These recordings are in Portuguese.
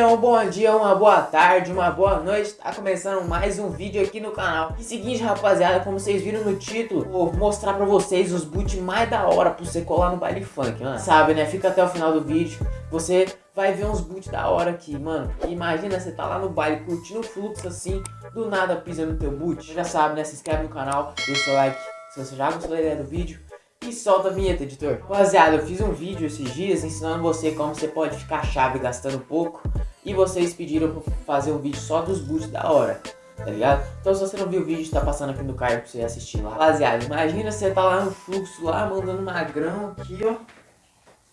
Família, um bom dia, uma boa tarde, uma boa noite. Tá começando mais um vídeo aqui no canal. E seguinte rapaziada, como vocês viram no título Vou mostrar pra vocês os boots mais da hora pra você colar no baile funk, mano. Sabe né, fica até o final do vídeo Você vai ver uns boots da hora aqui, mano. Imagina você tá lá no baile curtindo o fluxo assim Do nada pisa no teu boot. Você já sabe né, se inscreve no canal, deixa o seu like Se você já gostou da ideia do vídeo e solta a vinheta, editor. Rapaziada, eu fiz um vídeo esses dias ensinando você como você pode ficar chave gastando pouco. E vocês pediram pra fazer um vídeo só dos boots da hora, tá ligado? Então se você não viu o vídeo, tá passando aqui no card pra você assistir lá. Rapaziada, imagina você tá lá no fluxo, lá mandando magrão aqui, ó.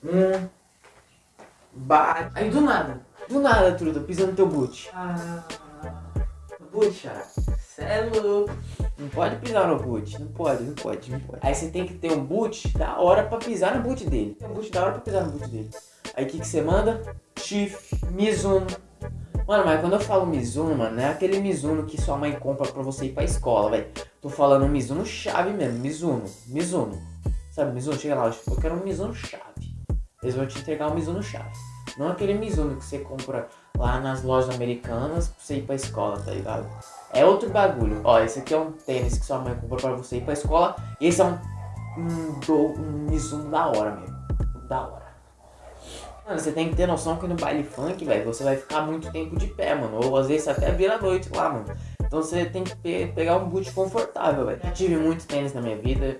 Um. Bate. Aí do nada, do nada, truta, pisando no teu boot. Ah, boot, cara. Cê é louco. Não pode pisar no boot. Não pode, não pode, não pode. Aí você tem que ter um boot da hora pra pisar no boot dele. Tem um boot da hora pra pisar no boot dele. Aí o que, que você manda? Chief, Mizuno. Mano, mas quando eu falo Mizuno, mano, não é aquele Mizuno que sua mãe compra pra você ir pra escola, velho. Tô falando Mizuno chave mesmo, Mizuno, Mizuno. Sabe, Mizuno, chega lá, eu quero um Mizuno chave. Eles vão te entregar um Mizuno chave. Não aquele Mizuno que você compra lá nas lojas americanas pra você ir pra escola, tá ligado? É outro bagulho. Ó, esse aqui é um tênis que sua mãe comprou pra você ir pra escola. E esse é um, um, um Mizuno da hora mesmo. Da hora. Mano, você tem que ter noção que no baile funk, velho, você vai ficar muito tempo de pé, mano. Ou às vezes até vira noite lá, mano. Então você tem que pe pegar um boot confortável, velho. Já tive muitos tênis na minha vida.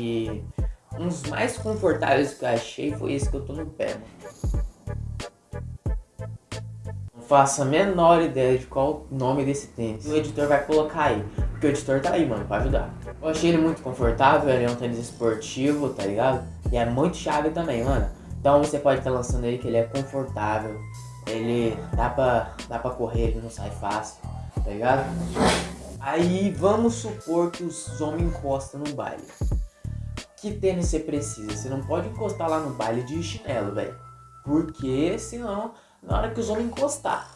E uns mais confortáveis que eu achei foi esse que eu tô no pé, mano faço a menor ideia de qual o nome desse tênis. O editor vai colocar aí, porque o editor tá aí, mano, pra ajudar. Eu achei ele muito confortável, ele é um tênis esportivo, tá ligado? E é muito chave também, mano. Então você pode estar tá lançando ele que ele é confortável, ele dá pra, dá pra correr, ele não sai fácil, tá ligado? Aí vamos supor que os homens encostam no baile. Que tênis você precisa? Você não pode encostar lá no baile de chinelo, velho. Porque senão na hora que os homens encostar.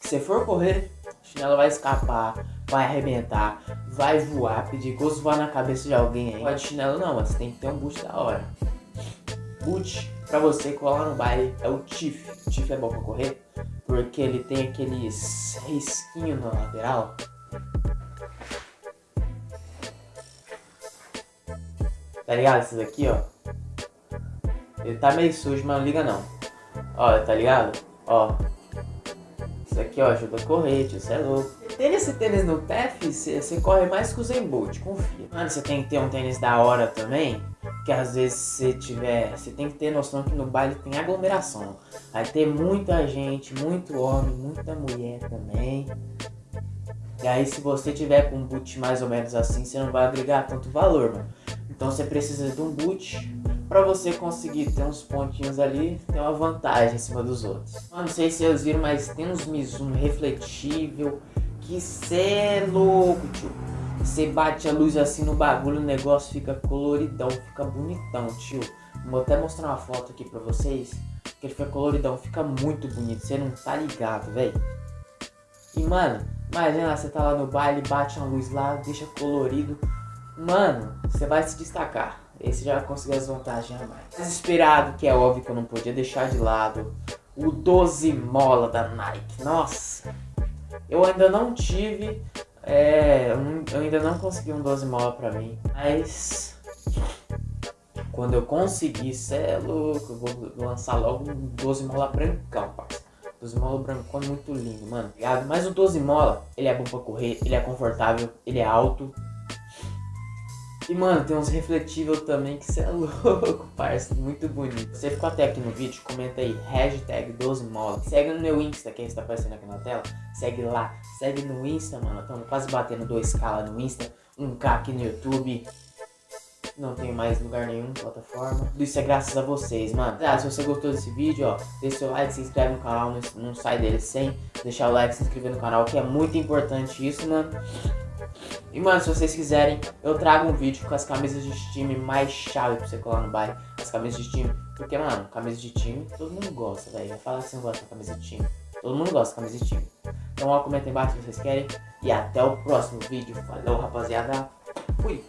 Se for correr, o chinelo vai escapar, vai arrebentar, vai voar, pedir gosto voar na cabeça de alguém aí. Pode chinelo não, mas tem que ter um boot da hora. Boot pra você colar no baile é o Tiff. O Tiff é bom pra correr, porque ele tem aqueles risquinhos na lateral. Tá ligado? Esses aqui, ó. Ele tá meio sujo, mas não liga não. Ó, tá ligado? Ó. Isso aqui, ó, ajuda a correr, tio, é louco. Ter esse tênis no pé, você corre mais que o Zen Bolt, confia. Mano, você tem que ter um tênis da hora também, que às vezes você tiver... Você tem que ter noção que no baile tem aglomeração. Vai ter muita gente, muito homem, muita mulher também. E aí se você tiver com um boot mais ou menos assim, você não vai agregar tanto valor, mano. Então você precisa de um boot para você conseguir ter uns pontinhos ali, tem uma vantagem em cima dos outros. Eu não sei se vocês viram, mas tem uns Mizuno refletível, que cê é louco, tio. Você bate a luz assim no bagulho, o negócio fica coloridão, fica bonitão, tio. Vou até mostrar uma foto aqui pra vocês, que ele fica coloridão, fica muito bonito, você não tá ligado, velho. E mano, imagina, você tá lá no baile, bate uma luz lá, deixa colorido, mano, você vai se destacar. Esse já conseguiu as vantagens a mais. Desesperado, que é óbvio que eu não podia deixar de lado. O 12 mola da Nike. Nossa. Eu ainda não tive. É, eu ainda não consegui um 12 mola pra mim. Mas. Quando eu conseguir, cê é louco. Eu vou lançar logo um 12 mola brancão, parceiro. 12 mola brancão é muito lindo, mano. Mas o 12 mola, ele é bom pra correr, ele é confortável, ele é alto. E, mano, tem uns refletíveis também que você é louco, parça. Muito bonito. Você ficou até aqui no vídeo, comenta aí, hashtag 12 mola. Segue no meu Insta, que está aparecendo aqui na tela. Segue lá. Segue no Insta, mano. Estamos quase batendo 2k lá no Insta. 1k aqui no YouTube. Não tenho mais lugar nenhum, plataforma. Tudo isso é graças a vocês, mano. Ah, se você gostou desse vídeo, ó, deixa seu like, se inscreve no canal, não, não sai dele sem deixar o like, se inscrever no canal, que é muito importante isso, mano. E mano, se vocês quiserem, eu trago um vídeo com as camisas de time mais chave pra você colar no baile. As camisas de time. Porque, mano, camisa de time, todo mundo gosta, velho. Vai falar não gosta da camisa de time. Todo mundo gosta da camisa de time. Então, ó, comenta embaixo se vocês querem. E até o próximo vídeo. Falou, rapaziada. Fui.